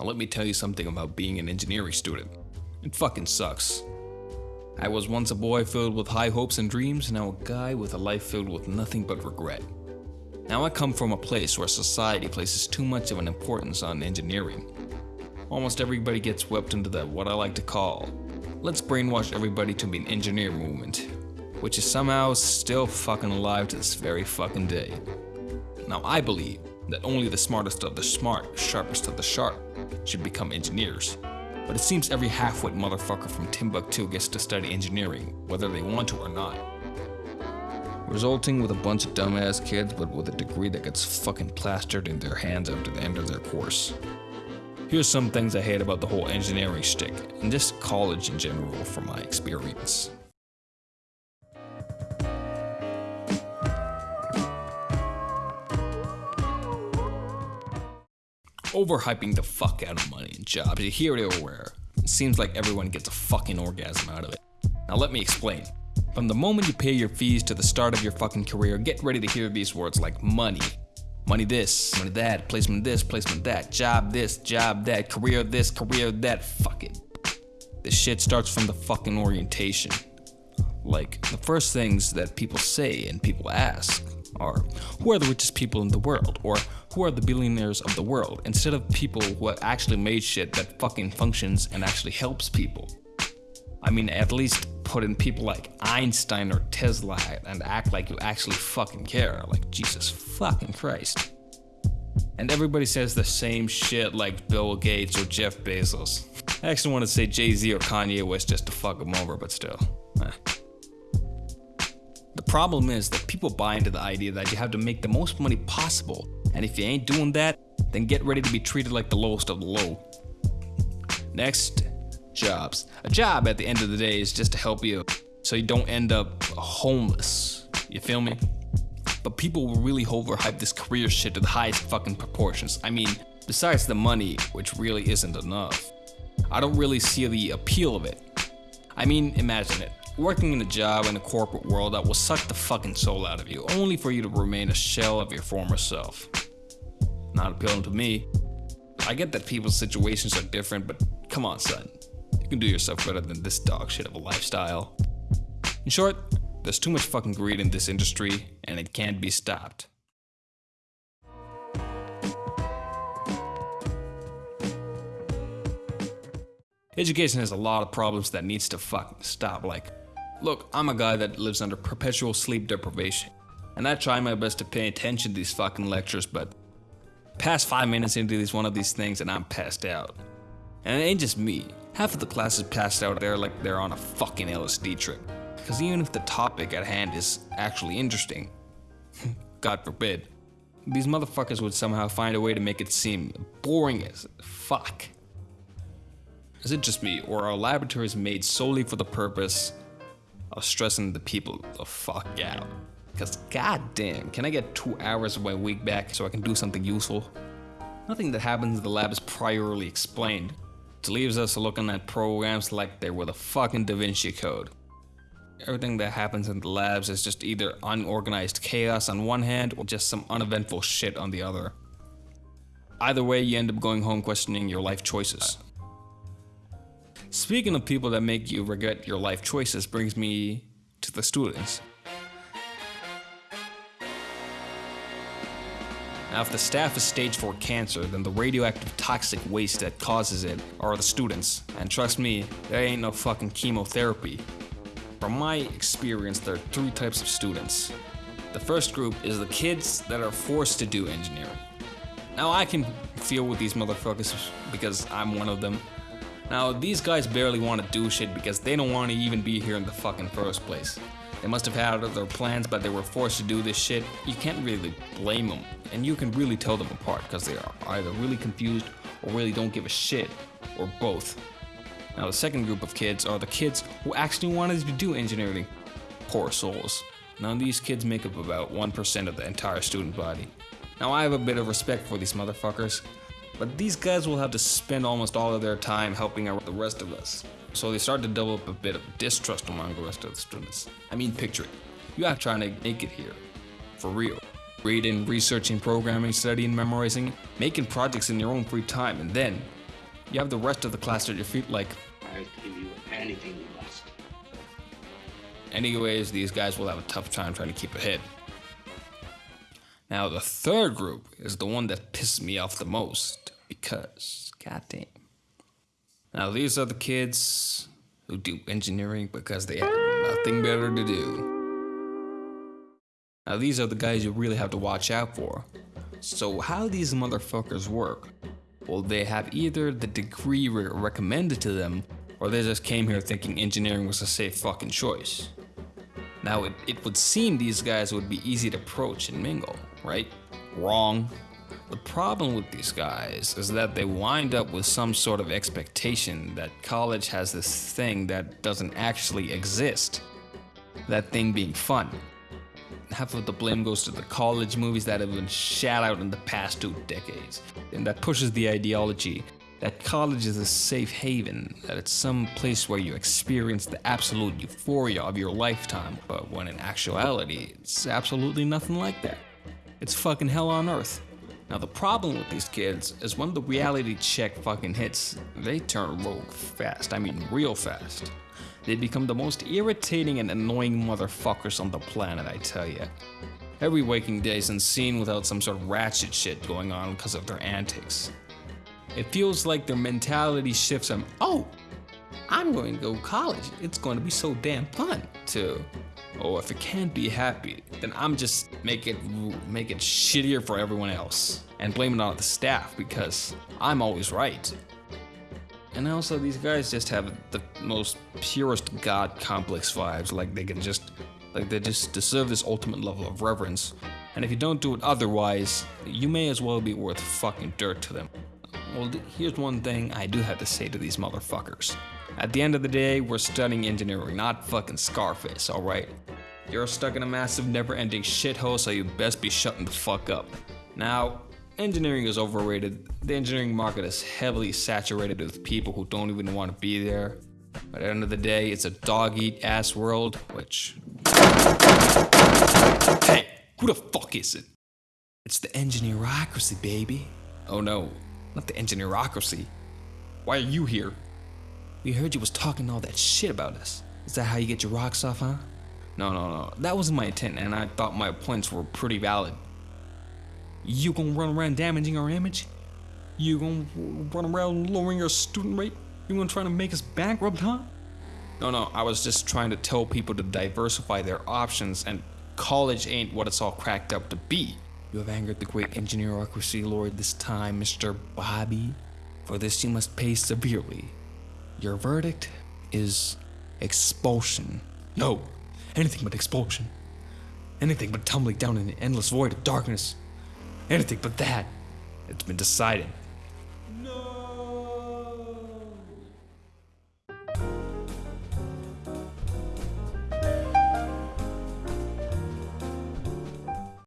Now let me tell you something about being an engineering student. It fucking sucks. I was once a boy filled with high hopes and dreams, and now a guy with a life filled with nothing but regret. Now I come from a place where society places too much of an importance on engineering. Almost everybody gets swept into the what I like to call, let's brainwash everybody to be an engineer movement, which is somehow still fucking alive to this very fucking day. Now I believe that only the smartest of the smart, sharpest of the sharp, should become engineers. But it seems every half-wit motherfucker from Timbuktu gets to study engineering, whether they want to or not. Resulting with a bunch of dumbass kids, but with a degree that gets fucking plastered in their hands after the end of their course. Here's some things I hate about the whole engineering shtick, and just college in general from my experience. Overhyping the fuck out of money and jobs. You hear it everywhere. It seems like everyone gets a fucking orgasm out of it. Now let me explain. From the moment you pay your fees to the start of your fucking career, get ready to hear these words like money. Money this, money that, placement this, placement that, job this, job that, career this, career that, fuck it. This shit starts from the fucking orientation. Like, the first things that people say and people ask are, who are the richest people in the world? Or who are the billionaires of the world? Instead of people who actually made shit that fucking functions and actually helps people. I mean, at least put in people like Einstein or Tesla and act like you actually fucking care. Like, Jesus fucking Christ. And everybody says the same shit like Bill Gates or Jeff Bezos. I actually want to say Jay-Z or Kanye West just to fuck them over, but still. Eh. The problem is that people buy into the idea that you have to make the most money possible, and if you ain't doing that, then get ready to be treated like the lowest of the low. Next, jobs. A job at the end of the day is just to help you so you don't end up homeless. You feel me? But people will really overhype this career shit to the highest fucking proportions. I mean, besides the money, which really isn't enough, I don't really see the appeal of it. I mean, imagine it working in a job in the corporate world that will suck the fucking soul out of you, only for you to remain a shell of your former self. Not appealing to me. I get that people's situations are different, but come on, son. You can do yourself better than this dog shit of a lifestyle. In short, there's too much fucking greed in this industry, and it can't be stopped. Education has a lot of problems that needs to fucking stop, like Look, I'm a guy that lives under perpetual sleep deprivation, and I try my best to pay attention to these fucking lectures, but past five minutes into these one of these things and I'm passed out. And it ain't just me. Half of the class is passed out there like they're on a fucking LSD trip. Cause even if the topic at hand is actually interesting, God forbid, these motherfuckers would somehow find a way to make it seem boring as fuck. Is it just me, or are laboratories made solely for the purpose of stressing the people the fuck out. Because goddamn, can I get two hours of my week back so I can do something useful? Nothing that happens in the lab is priorly explained. It leaves us looking at programs like they were the fucking Da Vinci Code. Everything that happens in the labs is just either unorganized chaos on one hand or just some uneventful shit on the other. Either way, you end up going home questioning your life choices. Speaking of people that make you regret your life choices brings me to the students. Now if the staff is stage 4 cancer, then the radioactive toxic waste that causes it are the students. And trust me, there ain't no fucking chemotherapy. From my experience, there are three types of students. The first group is the kids that are forced to do engineering. Now I can feel with these motherfuckers because I'm one of them. Now, these guys barely want to do shit because they don't want to even be here in the fucking first place. They must have had other plans, but they were forced to do this shit. You can't really blame them, and you can really tell them apart because they are either really confused or really don't give a shit, or both. Now, the second group of kids are the kids who actually wanted to do engineering. Poor souls. Now, these kids make up about 1% of the entire student body. Now, I have a bit of respect for these motherfuckers, but these guys will have to spend almost all of their time helping out the rest of us. So they start to develop a bit of distrust among the rest of the students. I mean, picture it. You are trying to make it here. For real. Reading, researching, programming, studying, memorizing, making projects in your own free time, and then you have the rest of the class at your feet like, I'll give you anything you ask. anyways, these guys will have a tough time trying to keep ahead. Now, the third group is the one that pisses me off the most because, goddamn. Now, these are the kids who do engineering because they have nothing better to do. Now, these are the guys you really have to watch out for. So, how these motherfuckers work? Well, they have either the degree re- recommended to them, or they just came here thinking engineering was a safe fucking choice. Now, it, it would seem these guys would be easy to approach and mingle, right? Wrong. The problem with these guys is that they wind up with some sort of expectation that college has this thing that doesn't actually exist. That thing being fun. Half of the blame goes to the college movies that have been shat out in the past two decades, and that pushes the ideology that college is a safe haven, that it's some place where you experience the absolute euphoria of your lifetime, but when in actuality, it's absolutely nothing like that. It's fucking hell on earth. Now, the problem with these kids is when the reality check fucking hits, they turn rogue fast. I mean, real fast. They become the most irritating and annoying motherfuckers on the planet, I tell ya. Every waking day isn't seen without some sort of ratchet shit going on because of their antics. It feels like their mentality shifts from, oh, I'm going to go to college. It's going to be so damn fun. To, oh, if it can't be happy, then I'm just make it make it shittier for everyone else and blame it on the staff because I'm always right. And also, these guys just have the most purest god complex vibes. Like they can just, like they just deserve this ultimate level of reverence. And if you don't do it otherwise, you may as well be worth fucking dirt to them. Well, here's one thing I do have to say to these motherfuckers. At the end of the day, we're studying engineering, not fucking Scarface, alright? You're stuck in a massive, never ending shithole, so you best be shutting the fuck up. Now, engineering is overrated. The engineering market is heavily saturated with people who don't even want to be there. But at the end of the day, it's a dog eat ass world, which. Hey, who the fuck is it? It's the engineerocracy, baby. Oh no, not the engineerocracy. Why are you here? We heard you was talking all that shit about us. Is that how you get your rocks off, huh? No, no, no. That wasn't my intent, and I thought my points were pretty valid. You gonna run around damaging our image? You gonna run around lowering our student rate? You gonna try to make us bankrupt, huh? No, no, I was just trying to tell people to diversify their options, and college ain't what it's all cracked up to be. You have angered the great engineerocracy lord this time, Mr. Bobby. For this you must pay severely. Your verdict is expulsion. No, anything but expulsion. Anything but tumbling down in an endless void of darkness. Anything but that. It's been decided.